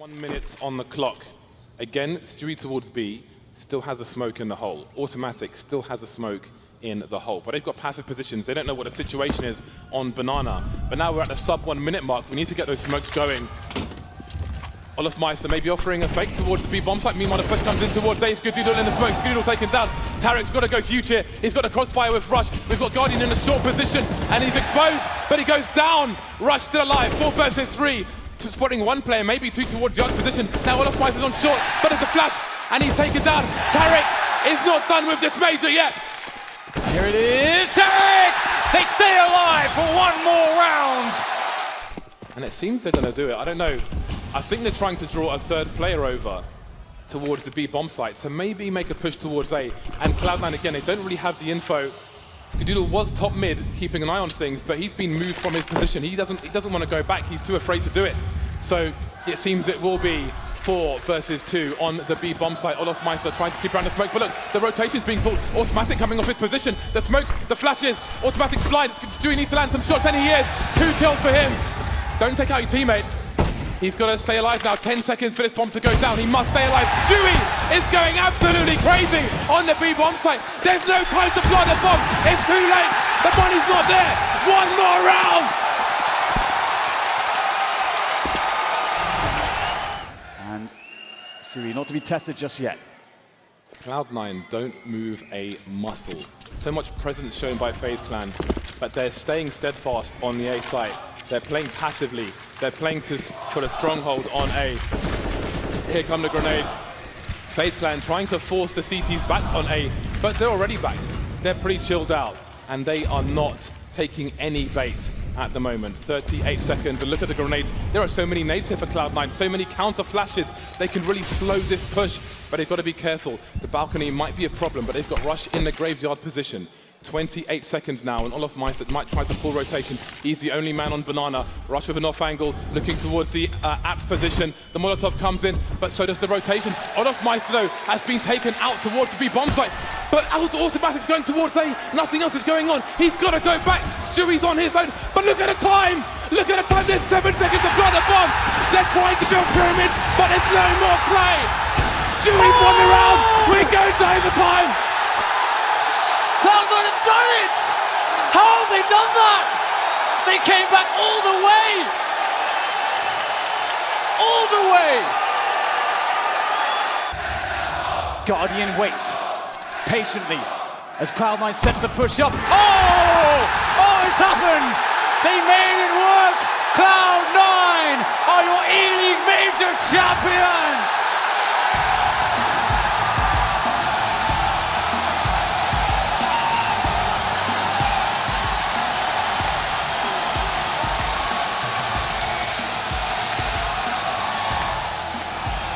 One minute on the clock. Again, Stewie towards B, still has a smoke in the hole. autimatic still has a smoke in the hole. But they've got passive positions. They don't know what the situation is on Banana. But now we're at the sub one minute mark. We need to get those smokes going. Olofmeister maybe offering a fake towards the B bomb site. Meanwhile, the push comes in towards A. Skadoodle in the smoke. Skadoodle taken down. Tarik's got to go huge here. He's got a crossfire with Rush. We've got Guardian in a short position, and he's exposed, but he goes down. Rush still alive. Four versus three. Spotting one player, maybe two towards the other position. Now Olofmeister's on short, but it's a flash, and he's taken down. Tarik is not done with this major yet. Here it is, Tarik! They stay alive for one more round! And it seems they're going to do it. I don't know. I think they're trying to draw a third player over towards the B bomb site, so maybe make a push towards A. And Cloud9, again, they don't really have the info. Skadoodle was top mid, keeping an eye on things, but he's been moved from his position. He doesn't, he doesn't want to go back. He's too afraid to do it. So it seems it will be four versus two on the B bomb site. Olofmeister trying to keep around the smoke, but look, the rotation's being pulled. autimatic coming off his position. The smoke, the flashes, autimatic's blind. Stewie needs to land some shots, and he is. Two kills for him. Don't take out your teammate. He's got to stay alive now. 10 seconds for this bomb to go down. He must stay alive. Stewie is going absolutely crazy on the B bomb site. There's no time to fly the bomb. It's too late. The money's not there. One more round. And Stewie not to be tested just yet. Cloud9 don't move a muscle. So much presence shown by FaZe Clan, but they're staying steadfast on the A site. They're playing passively. They're playing to, for a stronghold on A. Here come the grenades. FaZe Clan trying to force the CTs back on A, but they're already back. They're pretty chilled out, and they are not taking any bait at the moment. 38 seconds, and look at the grenades. There are so many nades here for Cloud9, so many counter flashes. They can really slow this push, but they've got to be careful. The balcony might be a problem, but they've got Rush in the graveyard position. 28 seconds now, and Olofmeister might try to pull rotation. He's the only man on Banana. Rush with an off angle, looking towards the uh, apps position. The Molotov comes in, but so does the rotation. Olofmeister, though, has been taken out towards the B bomb site. But autimatic's going towards A. Nothing else is going on. He's got to go back. Stewie's on his own. But look at the time. Look at the time. There's seven seconds to plant the bomb. They're trying to build pyramids, but there's no more play. Stewie's oh! the round. We're going to overtime. Cloud9 have done it! How have they done that? They came back all the way! All the way! Guardian waits patiently as Cloud9 sets the push up. Oh! Oh, it's happened! They made it work! Cloud9 are your ELEAGUE Major champions!